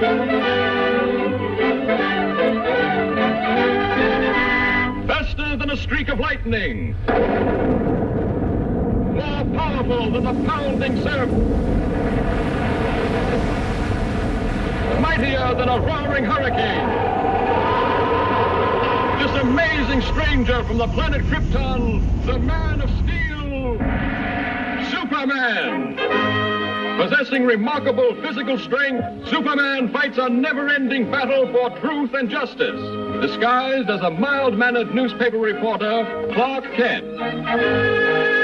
Faster than a streak of lightning. More powerful than the pounding surf. Mightier than a roaring hurricane. This amazing stranger from the planet Krypton, the man of steel, Superman. Possessing remarkable physical strength, Superman fights a never-ending battle for truth and justice. Disguised as a mild-mannered newspaper reporter, Clark Kent.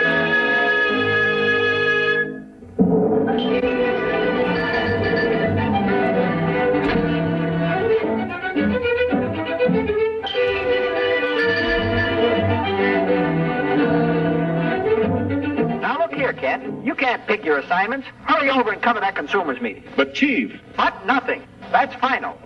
You can't pick your assignments. Hurry over and cover that consumers meeting. But, Chief, But nothing. That's final.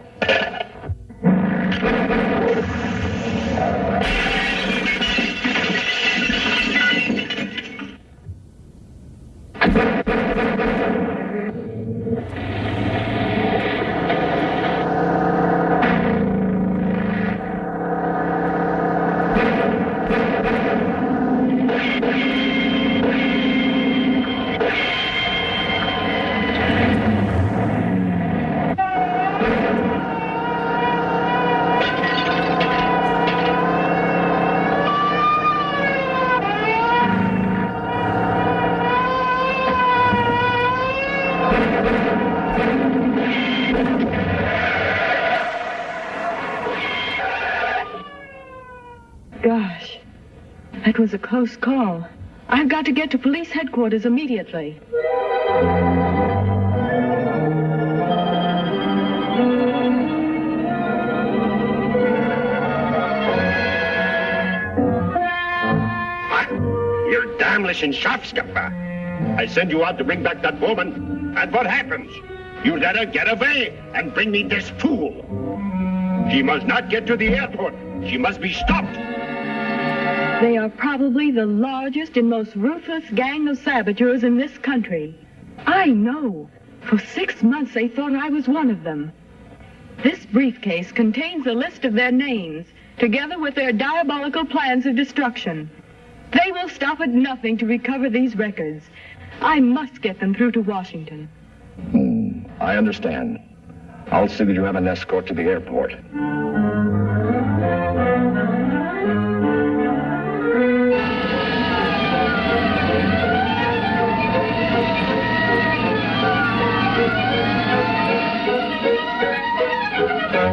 That was a close call. I've got to get to police headquarters immediately. you're damnless and Schafskapper. I send you out to bring back that woman, and what happens? You let her get away and bring me this fool. She must not get to the airport. She must be stopped. They are probably the largest and most ruthless gang of saboteurs in this country. I know. For six months they thought I was one of them. This briefcase contains a list of their names, together with their diabolical plans of destruction. They will stop at nothing to recover these records. I must get them through to Washington. Hmm, I understand. I'll see that you have an escort to the airport. She's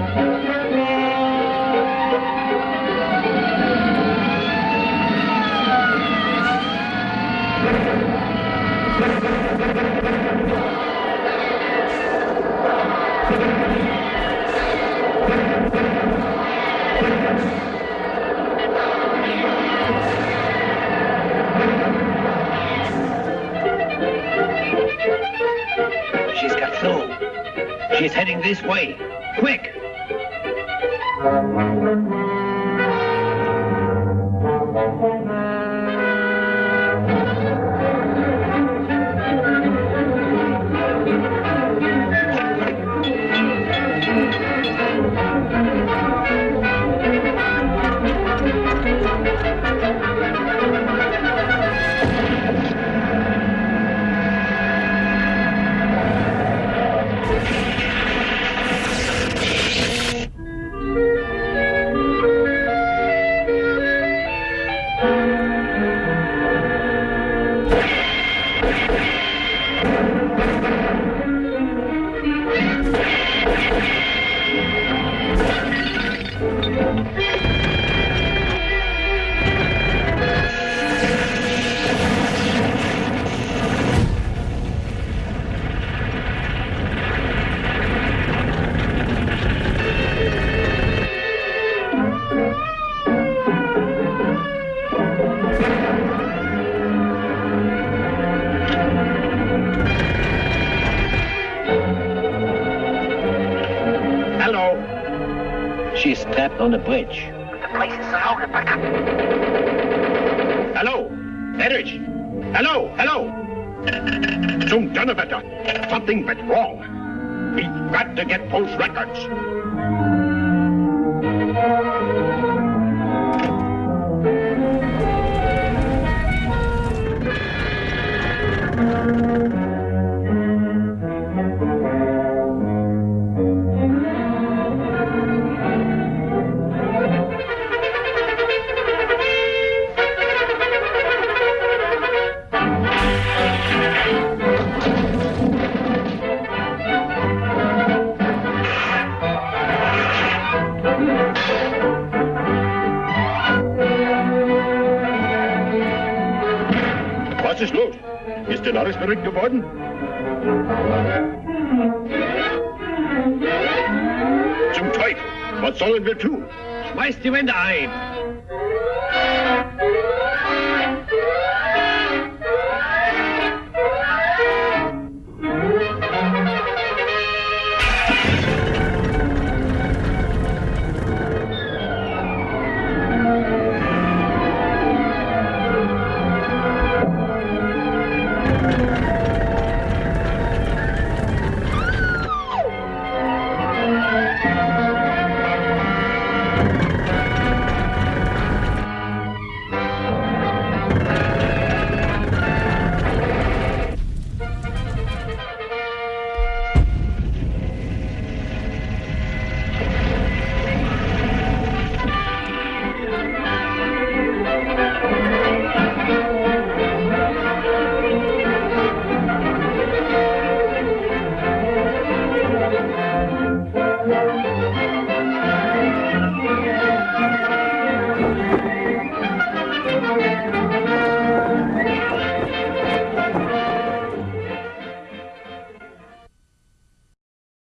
got through. She's heading this way. Quick! Hello. She's trapped on the bridge. The place is surrounded by... Hello. Erich. Hello. Hello. Zum Donnerwetter. Something went wrong. We've got to get those records. Was ist los? Ist denn alles verrückt geworden? Zum Teufel! Was sollen wir tun? Schmeißt die Wände ein.